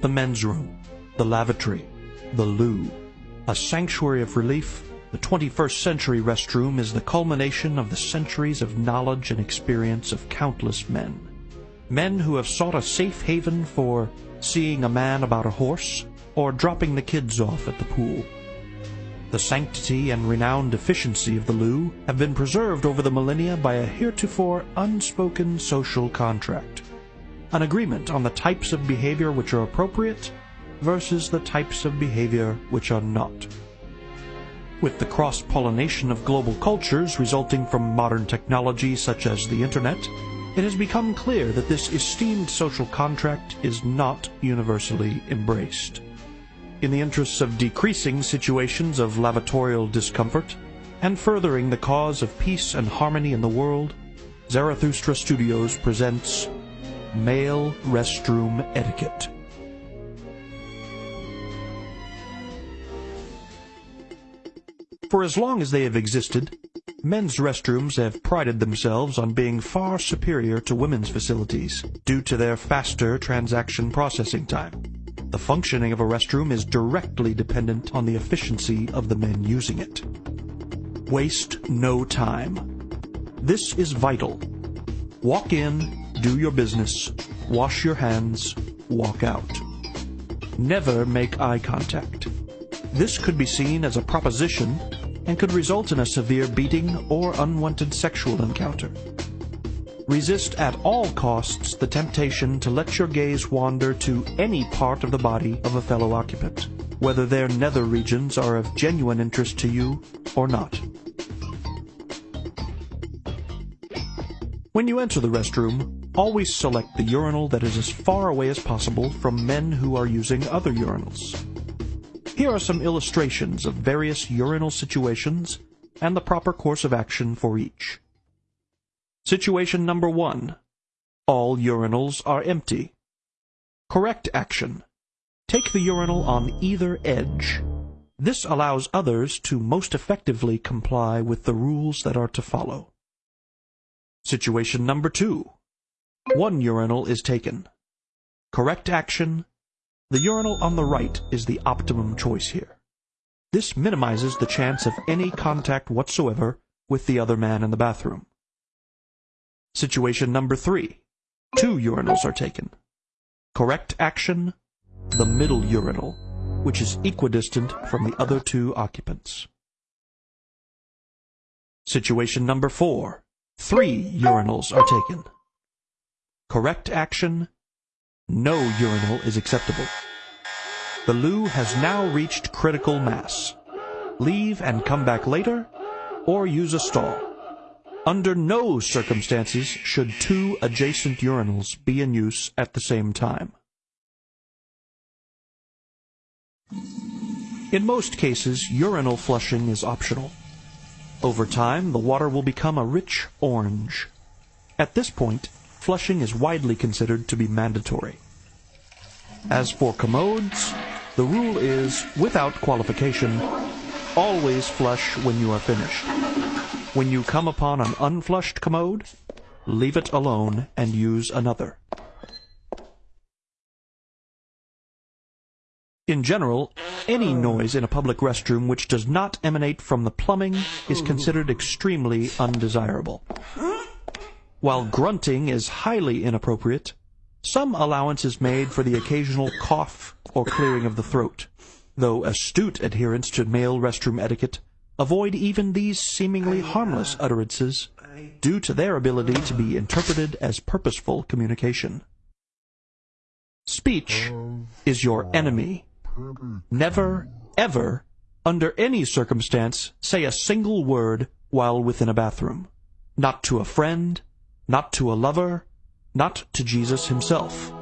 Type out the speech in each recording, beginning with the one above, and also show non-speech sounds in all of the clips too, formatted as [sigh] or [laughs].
the men's room, the lavatory, the loo. A sanctuary of relief, the 21st century restroom is the culmination of the centuries of knowledge and experience of countless men. Men who have sought a safe haven for seeing a man about a horse or dropping the kids off at the pool. The sanctity and renowned efficiency of the loo have been preserved over the millennia by a heretofore unspoken social contract an agreement on the types of behavior which are appropriate versus the types of behavior which are not. With the cross-pollination of global cultures resulting from modern technology such as the Internet, it has become clear that this esteemed social contract is not universally embraced. In the interests of decreasing situations of lavatorial discomfort and furthering the cause of peace and harmony in the world, Zarathustra Studios presents Male Restroom Etiquette. For as long as they have existed, men's restrooms have prided themselves on being far superior to women's facilities due to their faster transaction processing time. The functioning of a restroom is directly dependent on the efficiency of the men using it. Waste no time. This is vital. Walk in, do your business, wash your hands, walk out. Never make eye contact. This could be seen as a proposition and could result in a severe beating or unwanted sexual encounter. Resist at all costs the temptation to let your gaze wander to any part of the body of a fellow occupant, whether their nether regions are of genuine interest to you or not. When you enter the restroom, Always select the urinal that is as far away as possible from men who are using other urinals. Here are some illustrations of various urinal situations and the proper course of action for each. Situation number one. All urinals are empty. Correct action. Take the urinal on either edge. This allows others to most effectively comply with the rules that are to follow. Situation number two. One urinal is taken. Correct action. The urinal on the right is the optimum choice here. This minimizes the chance of any contact whatsoever with the other man in the bathroom. Situation number three. Two urinals are taken. Correct action. The middle urinal, which is equidistant from the other two occupants. Situation number four. Three urinals are taken. Correct action, no urinal is acceptable. The loo has now reached critical mass. Leave and come back later, or use a stall. Under no circumstances should two adjacent urinals be in use at the same time. In most cases, urinal flushing is optional. Over time, the water will become a rich orange. At this point, flushing is widely considered to be mandatory. As for commodes, the rule is, without qualification, always flush when you are finished. When you come upon an unflushed commode, leave it alone and use another. In general, any noise in a public restroom which does not emanate from the plumbing is considered extremely undesirable. While grunting is highly inappropriate, some allowance is made for the occasional cough or clearing of the throat. Though astute adherents to male restroom etiquette avoid even these seemingly harmless utterances due to their ability to be interpreted as purposeful communication. Speech is your enemy. Never, ever, under any circumstance, say a single word while within a bathroom. Not to a friend, not to a lover, not to Jesus himself.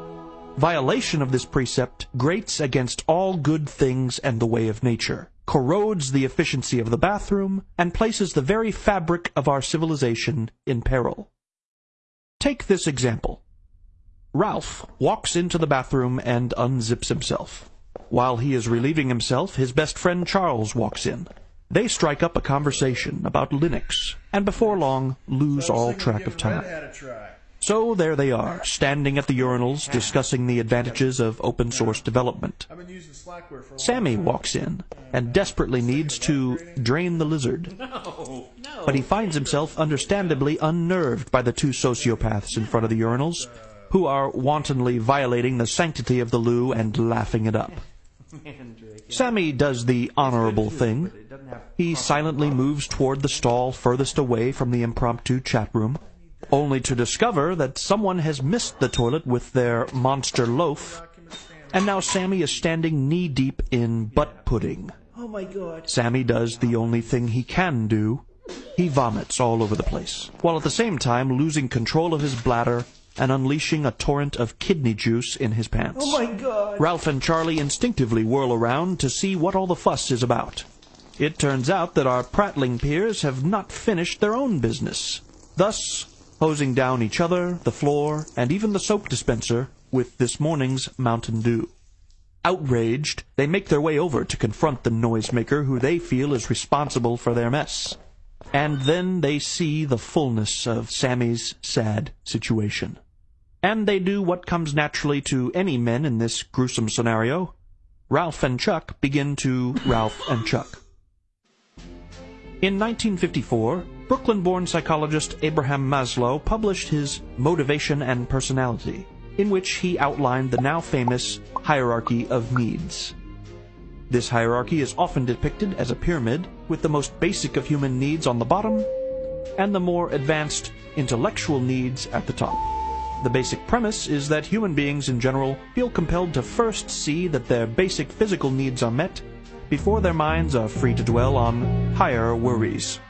Violation of this precept grates against all good things and the way of nature, corrodes the efficiency of the bathroom, and places the very fabric of our civilization in peril. Take this example. Ralph walks into the bathroom and unzips himself. While he is relieving himself, his best friend Charles walks in. They strike up a conversation about Linux, and before long lose all track of time. So there they are, standing at the urinals, discussing the advantages of open source development. Sammy walks in and desperately needs to drain the lizard. But he finds himself understandably unnerved by the two sociopaths in front of the urinals, who are wantonly violating the sanctity of the loo and laughing it up. [laughs] Sammy does the honorable thing. He silently moves toward the stall furthest away from the impromptu chat room, only to discover that someone has missed the toilet with their monster loaf, and now Sammy is standing knee-deep in butt pudding. Oh my god. Sammy does the only thing he can do. He vomits all over the place, while at the same time losing control of his bladder and unleashing a torrent of kidney juice in his pants. Oh my god. Ralph and Charlie instinctively whirl around to see what all the fuss is about. It turns out that our prattling peers have not finished their own business, thus hosing down each other, the floor, and even the soap dispenser with this morning's Mountain Dew. Outraged, they make their way over to confront the noisemaker who they feel is responsible for their mess. And then they see the fullness of Sammy's sad situation. And they do what comes naturally to any men in this gruesome scenario. Ralph and Chuck begin to Ralph and Chuck. In 1954, Brooklyn-born psychologist Abraham Maslow published his Motivation and Personality, in which he outlined the now famous hierarchy of needs. This hierarchy is often depicted as a pyramid, with the most basic of human needs on the bottom, and the more advanced intellectual needs at the top. The basic premise is that human beings in general feel compelled to first see that their basic physical needs are met before their minds are free to dwell on higher worries.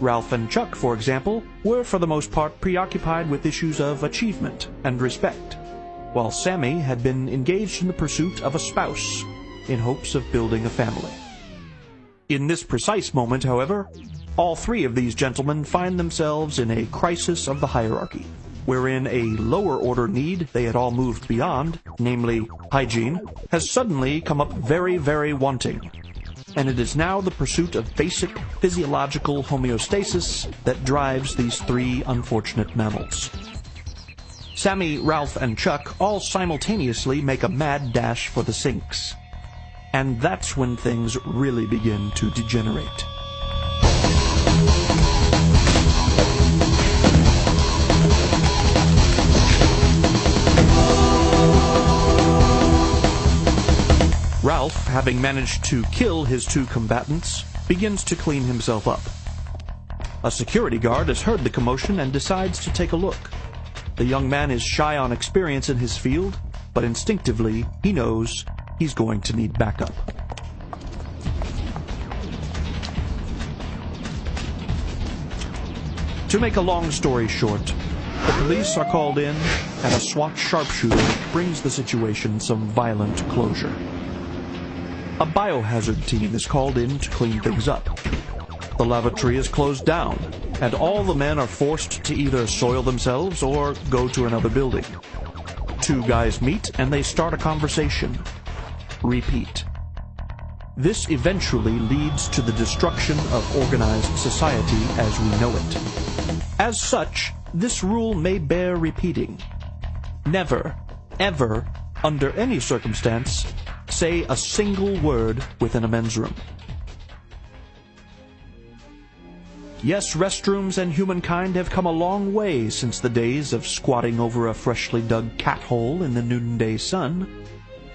Ralph and Chuck, for example, were for the most part preoccupied with issues of achievement and respect, while Sammy had been engaged in the pursuit of a spouse in hopes of building a family. In this precise moment, however, all three of these gentlemen find themselves in a crisis of the hierarchy, wherein a lower order need they had all moved beyond, namely hygiene, has suddenly come up very, very wanting and it is now the pursuit of basic physiological homeostasis that drives these three unfortunate mammals. Sammy, Ralph, and Chuck all simultaneously make a mad dash for the sinks. And that's when things really begin to degenerate. Ralph, having managed to kill his two combatants, begins to clean himself up. A security guard has heard the commotion and decides to take a look. The young man is shy on experience in his field, but instinctively he knows he's going to need backup. To make a long story short, the police are called in, and a SWAT sharpshooter brings the situation some violent closure. A biohazard team is called in to clean things up. The lavatory is closed down, and all the men are forced to either soil themselves or go to another building. Two guys meet and they start a conversation. Repeat. This eventually leads to the destruction of organized society as we know it. As such, this rule may bear repeating. Never, ever, under any circumstance, say a single word within a men's room. Yes, restrooms and humankind have come a long way since the days of squatting over a freshly dug cat hole in the noonday sun.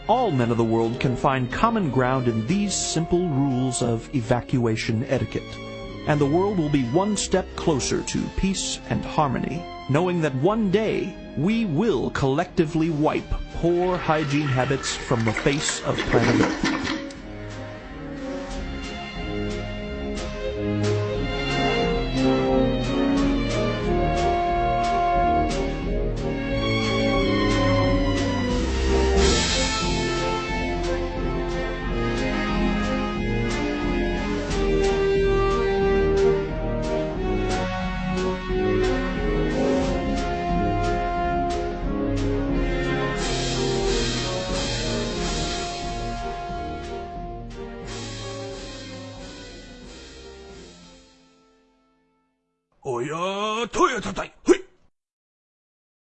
All men of the world can find common ground in these simple rules of evacuation etiquette, and the world will be one step closer to peace and harmony, knowing that one day we will collectively wipe poor hygiene habits from the face of planet Earth.